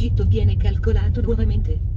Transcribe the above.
tragitto viene calcolato nuovamente.